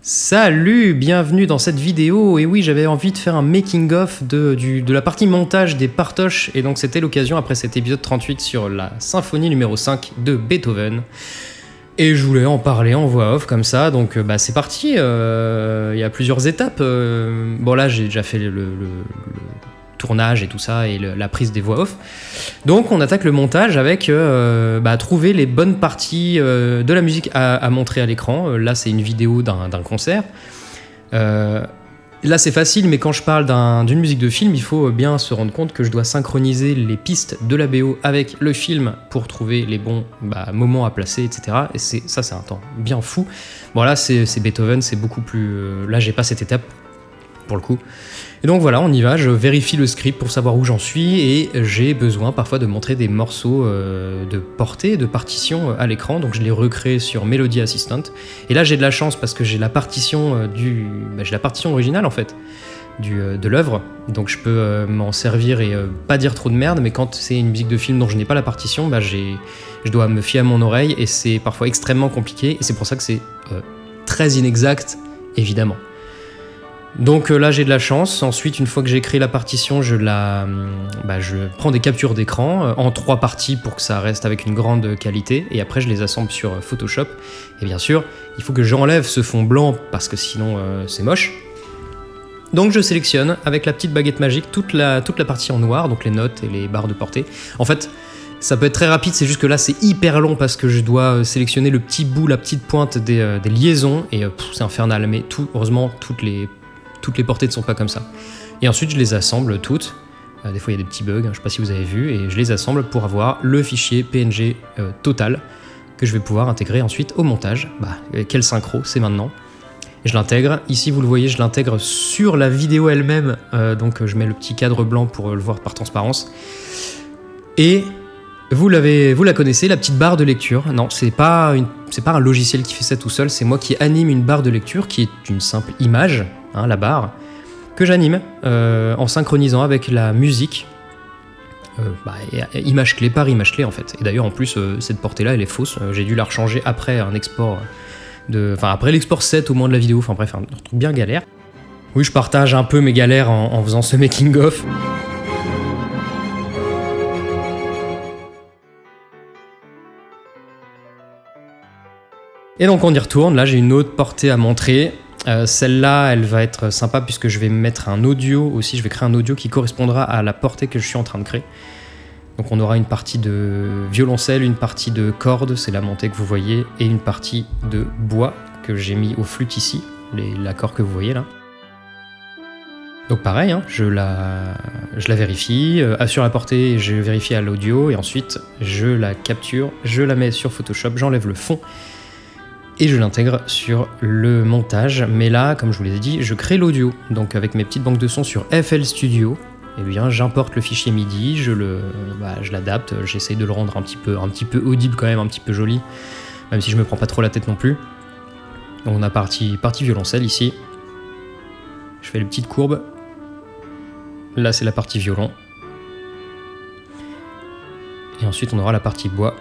Salut, bienvenue dans cette vidéo. Et oui, j'avais envie de faire un making-of de, la partie montage des partoches. Et donc, c'était l'occasion, après cet épisode 38 sur la symphonie numéro 5 de Beethoven. Et je voulais en parler en voix off comme ça. Donc, euh, bah, c'est parti. euh, Il y a plusieurs étapes. euh, bon, là, j'ai déjà fait le tournage et tout ça et la prise des voix off. Donc, on attaque le montage avec euh, bah, trouver les bonnes parties euh, de la musique à, montrer à l'écran. Euh, là, c'est une vidéo d'un concert. Là, c'est facile, mais quand je parle d'un- d'une musique de film, il faut bien se rendre compte que je dois synchroniser les pistes de la BO avec le film pour trouver les bons bah, moments à placer, etc. Et ça, c'est un temps bien fou. Bon, là, c'est Beethoven, c'est beaucoup plus. là, j'ai pas cette étape pour le coup. Et donc voilà, on y va, je vérifie le script pour savoir où j'en suis et j'ai besoin parfois de montrer des morceaux euh, de portée, de partition euh, à l'écran, donc je les recrée sur Melody Assistant. Et là j'ai de la chance parce que j'ai la partition euh, du, bah, j'ai la partition originale en fait du, de l'œuvre, donc je peux m'en servir et pas dire trop de merde, mais quand c'est une musique de film dont je n'ai pas la partition, bah, j'ai, je dois me fier à mon oreille et c'est parfois extrêmement compliqué et c'est pour ça que c'est très inexact évidemment. Donc euh, là j'ai de la chance. Ensuite, une fois que j'ai créé la partition, je la, hum, bah, je prends des captures d'écran euh, en trois parties pour que ça reste avec une grande qualité. Et après, je les assemble sur euh, Photoshop. Et bien sûr, il faut que j'enlève ce fond blanc parce que sinon c'est moche. Donc je sélectionne avec la petite baguette magique toute la, partie en noir, donc les notes et les barres de portée. En fait, ça peut être très rapide, c'est juste que là c'est hyper long parce que je dois sélectionner le petit bout, la petite pointe des, liaisons et c'est infernal. Mais heureusement, toutes les, toutes les portées ne sont pas comme ça. Et ensuite, je les assemble toutes. Euh, des fois, il y a des petits bugs, hein, je sais pas si vous avez vu, et je les assemble pour avoir le fichier PNG euh, total que je vais pouvoir intégrer ensuite au montage. Bah, quel synchro, c'est maintenant. Je l'intègre. Ici, vous le voyez, je l'intègre sur la vidéo elle-même. euh, donc, je mets le petit cadre blanc pour le voir par transparence. Et vous l'avez, vous la connaissez, la petite barre de lecture? Non, c'est pas c'est pas un logiciel qui fait ça tout seul. C'est moi qui anime une barre de lecture qui est une simple image, hein, la barre, que j'anime euh, en synchronisant avec la musique. Euh, bah, image clé par image clé en fait. Et d'ailleurs en plus euh, cette portée là elle est fausse. J'ai dû la rechanger après un export enfin après l'export 7 au moins de la vidéo. Enfin bref un truc bien galère. Oui je partage un peu mes galères en, en faisant ce making of. Et donc on y retourne, là j'ai une autre portée à montrer. Euh, Celle-là, elle va être sympa puisque je vais mettre un audio aussi, je vais créer un audio qui correspondra à la portée que je suis en train de créer. Donc on aura une partie de violoncelle, une partie de cordes, c'est la montée que vous voyez, et une partie de bois que j'ai mis au flûte ici, l'accord que vous voyez là. Donc pareil, hein, je, la, vérifie, euh, sur la portée je vérifie à l'audio, et ensuite je la capture, je la mets sur Photoshop, j'enlève le fond, et je l'intègre sur le montage. Mais là, comme je vous l'ai dit, je crée l'audio. Donc avec mes petites banques de sons sur FL Studio, eh bien j'importe le fichier MIDI, je le, bah, je l'adapte, j'essaye de le rendre un petit peu, un petit peu audible quand même, un petit peu joli, même si je me prends pas trop la tête non plus. Donc on a partie, partie violoncelle ici. Je fais les petites courbes. Là c'est la partie violon. Et ensuite on aura la partie bois.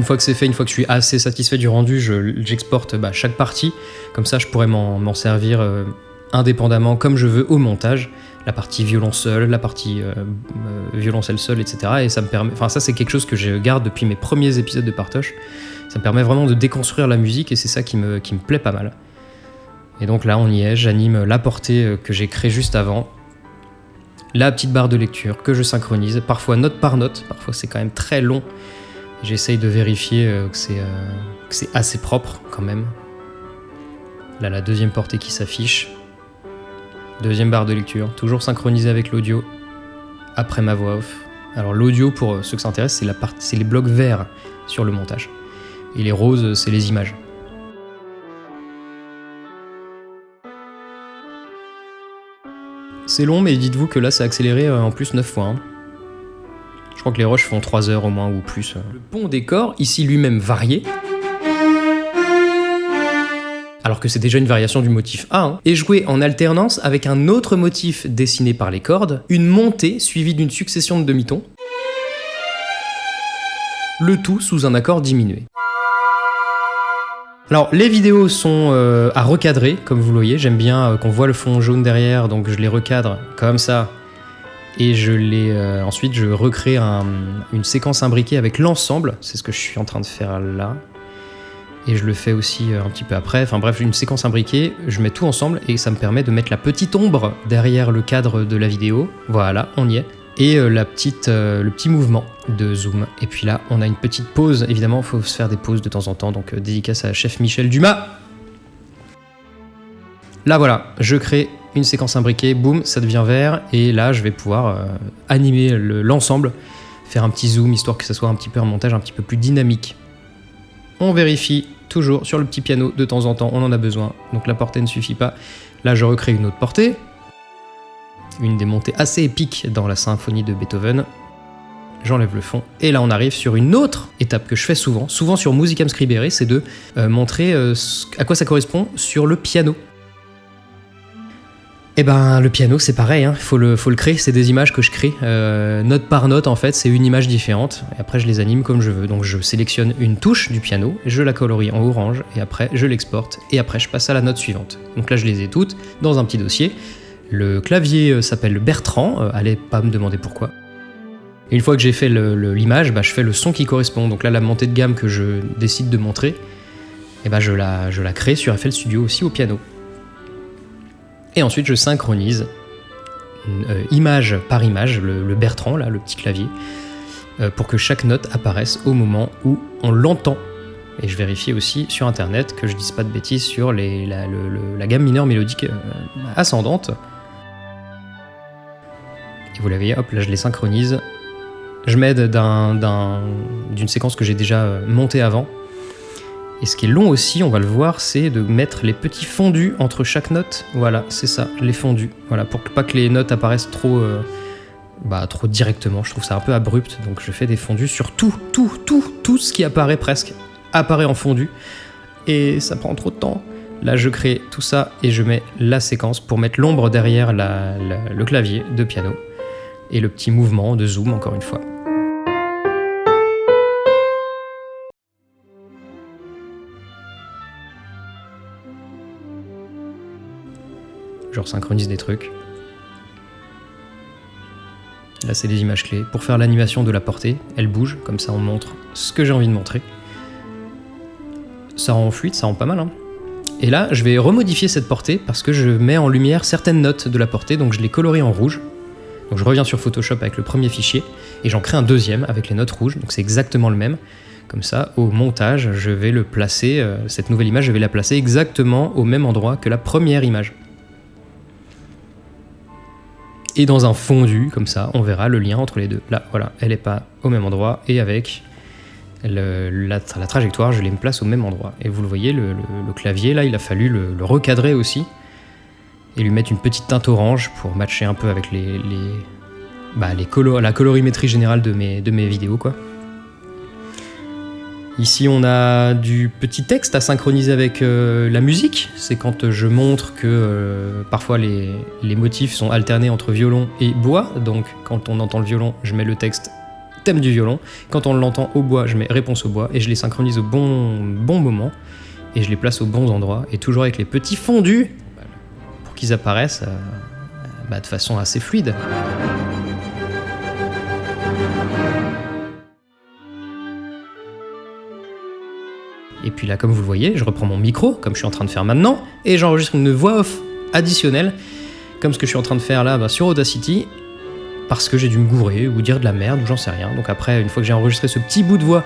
Une fois que c'est fait, une fois que je suis assez satisfait du rendu, je- j'exporte bah, chaque partie. Comme ça, je pourrais m'en servir euh, indépendamment comme je veux au montage. La partie violon seul, la partie euh, euh, violoncelle seul, etc. Et ça me permet. Enfin, ça, c'est quelque chose que je garde depuis mes premiers épisodes de Partoche. Ça me permet vraiment de déconstruire la musique et c'est ça qui me, qui me plaît pas mal. Et donc là, on y est. J'anime la portée que j'ai créée juste avant. La petite barre de lecture que je synchronise, parfois note par note. Parfois, c'est quand même très long. J'essaye de vérifier euh, que c'est euh, que c'est assez propre quand même. Là, la deuxième portée qui s'affiche. Deuxième barre de lecture, toujours synchronisé avec l'audio. Après ma voix off. Alors l'audio, pour euh, ceux que ça intéresse, c'est les blocs verts sur le montage. Et les roses, c'est les images. C'est long, mais dites-vous que là, c'est accéléré euh, en plus 9 fois. hein. Je crois que les roches font 3 heures au moins ou plus. Le pont décor, ici lui-même varié. Alors que c'est déjà une variation du motif A, hein, est joué en alternance avec un autre motif dessiné par les cordes, une montée suivie d'une succession de demi-tons. le tout sous un accord diminué. Alors les vidéos sont euh, à recadrer, comme vous le voyez, j'aime bien euh, qu'on voit le fond jaune derrière, donc je les recadre comme ça, et je euh, ensuite je recrée une séquence imbriquée avec l'ensemble, c'est ce que je suis en train de faire là, et je le fais aussi un petit peu après, enfin bref, une séquence imbriquée, je mets tout ensemble, et ça me permet de mettre la petite ombre derrière le cadre de la vidéo, voilà, on y est. Et euh, la petite, euh, le petit mouvement de zoom. Et puis là, on a une petite pause. Évidemment, il faut se faire des pauses de temps en temps, donc euh, dédicace à chef Michel Dumas. Là voilà, je crée une séquence imbriquée, boum, ça devient vert, et là je vais pouvoir animer l'ensemble, faire un petit zoom, histoire que ça soit un petit peu un montage un petit peu plus dynamique. On vérifie toujours sur le petit piano de temps en temps, on en a besoin, donc la portée ne suffit pas. Là je recrée une autre portée, une des montées assez épiques dans la symphonie de Beethoven. J'enlève le fond. Et là, on arrive sur une autre étape que je fais souvent, souvent sur Musicam Scribere, c'est de euh, montrer euh, à quoi ça correspond sur le piano. Eh ben, le piano, c'est pareil, il hein. faut, le, faut le créer, c'est des images que je crée. Euh, note par note, en fait, c'est une image différente. Et après, je les anime comme je veux. Donc, je sélectionne une touche du piano, je la colorie en orange, et après, je l'exporte. Et après, je passe à la note suivante. Donc là, je les ai toutes dans un petit dossier. Le clavier euh, s'appelle Bertrand, euh, allez pas me demander pourquoi. une fois que j'ai fait l'image, bah, je fais le son qui correspond. Donc là, la montée de gamme que je décide de montrer, et eh la, je la crée sur FL Studio aussi au piano. Et ensuite, je synchronise euh, image par image, le, Bertrand, là, le petit clavier, pour que chaque note apparaisse au moment où on l'entend. Et je vérifie aussi sur internet que je dise pas de bêtises sur la, gamme mineure mélodique ascendante vous la voyez, hop, là je les synchronise. Je m'aide d'une séquence que j'ai déjà euh, montée avant. Et ce qui est long aussi, on va le voir, c'est de mettre les petits fondus entre chaque note. Voilà, c'est ça, les fondus. Voilà, pour pas que les notes apparaissent trop, euh, bah, trop directement. Je trouve ça un peu abrupt, donc je fais des fondus sur tout, tout, tout, tout ce qui apparaît presque apparaît en fondu. Et ça prend trop de temps. Là, je crée tout ça et je mets la séquence pour mettre l'ombre derrière le clavier de piano et le petit mouvement de zoom encore une fois. Je resynchronise des trucs. Là, c'est des images clés. Pour faire l'animation de la portée, elle bouge, comme ça on montre ce que j'ai envie de montrer. Ça rend fluide, ça rend pas mal. Hein. Et là, je vais remodifier cette portée parce que je mets en lumière certaines notes de la portée, donc je les colorie en rouge. Donc je reviens sur Photoshop avec le premier fichier et j'en crée un deuxième avec les notes rouges, donc c'est exactement le même. Comme ça, au montage, je vais le placer, euh, cette nouvelle image, je vais la placer exactement au même endroit que la première image. Et dans un fondu, comme ça, on verra le lien entre les deux. Là, voilà, elle n'est pas au même endroit, et avec la, trajectoire, je les place au même endroit. Et vous le voyez, le, clavier, là, il a fallu le recadrer aussi, et lui mettre une petite teinte orange pour matcher un peu avec les, bah, les la colorimétrie générale de mes, de mes vidéos. Quoi. Ici, on a du petit texte à synchroniser avec euh, la musique. C'est quand je montre que euh, parfois les, motifs sont alternés entre violon et bois. Donc, quand on entend le violon, je mets le texte thème du violon. Quand on l'entend au bois, je mets réponse au bois et je les synchronise au bon, bon moment et je les place aux bons endroits. Et toujours avec les petits fondus qu'ils apparaissent euh, bah, de façon assez fluide. Et puis là, comme vous le voyez, je reprends mon micro, comme je suis en train de faire maintenant, et j'enregistre une voix off additionnelle, comme ce que je suis en train de faire là bah, sur Audacity, parce que j'ai dû me gourer ou dire de la merde ou j'en sais rien. Donc après, une fois que j'ai enregistré ce petit bout de voix,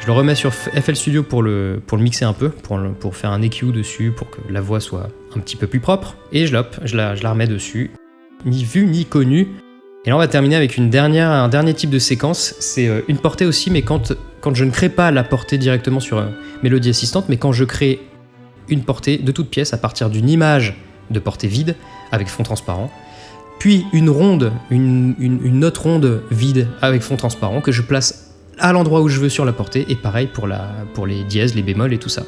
je le remets sur FL Studio pour le, pour le mixer un peu, pour, pour faire un EQ dessus, pour que la voix soit un petit peu plus propre. Et je, je, la, je la remets dessus, ni vu ni connu. Et là, on va terminer avec un dernier type de séquence. C'est euh, une portée aussi, mais quand, je ne crée pas la portée directement sur euh, Mélodie Assistante, mais quand je crée une portée de toute pièce à partir d'une image de portée vide avec fond transparent, puis une ronde, une, une, autre ronde vide avec fond transparent que je place à l'endroit où je veux sur la portée, et pareil pour, pour les dièses, les bémols et tout ça.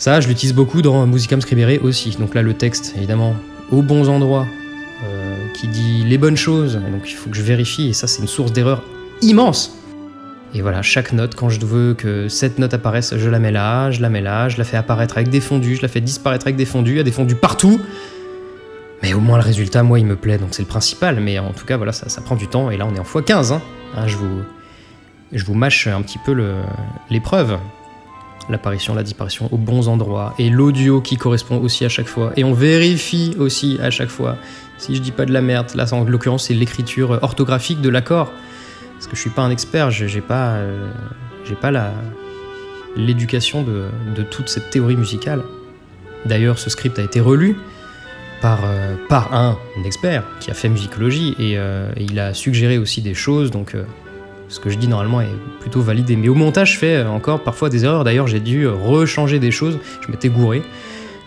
Ça, je l'utilise beaucoup dans Musicam Scribere aussi. Donc là, le texte, évidemment, aux bons endroits, euh, qui dit les bonnes choses, donc il faut que je vérifie, et ça c'est une source d'erreur immense. Et voilà, chaque note, quand je veux que cette note apparaisse, je la mets là, je la mets là, je la fais apparaître avec des fondus, je la fais disparaître avec des fondus, il y a des fondus partout. Mais au moins le résultat, moi, il me plaît, donc c'est le principal. Mais en tout cas, voilà, ça, prend du temps. Et là, on est en x15. Hein. Hein, je, vous, je vous mâche un petit peu l'épreuve. L'apparition, la disparition aux bons endroits. Et l'audio qui correspond aussi à chaque fois. Et on vérifie aussi à chaque fois. Si je dis pas de la merde, là, en l'occurrence, c'est l'écriture orthographique de l'accord. Parce que je suis pas un expert, j'ai pas, euh, pas l'éducation de, de toute cette théorie musicale. D'ailleurs, ce script a été relu par, euh, par un, expert qui a fait musicologie euh, et, il a suggéré aussi des choses, donc ce que je dis normalement est plutôt validé. Mais au montage, je fais encore parfois des erreurs. D'ailleurs, j'ai dû rechanger des choses, je m'étais gouré.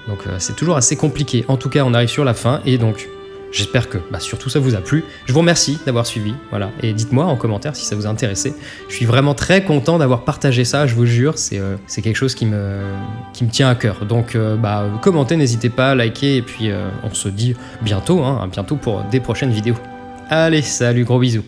Donc c'est toujours assez compliqué. En tout cas, on arrive sur la fin et donc J'espère que bah, surtout ça vous a plu. Je vous remercie d'avoir suivi. Voilà. Et dites-moi en commentaire si ça vous a intéressé. Je suis vraiment très content d'avoir partagé ça, je vous jure. C'est euh, quelque chose qui me, qui me tient à cœur. Donc euh, bah, commentez, n'hésitez pas, likez. Et puis euh, on se dit bientôt, hein, bientôt pour des prochaines vidéos. Allez, salut, gros bisous.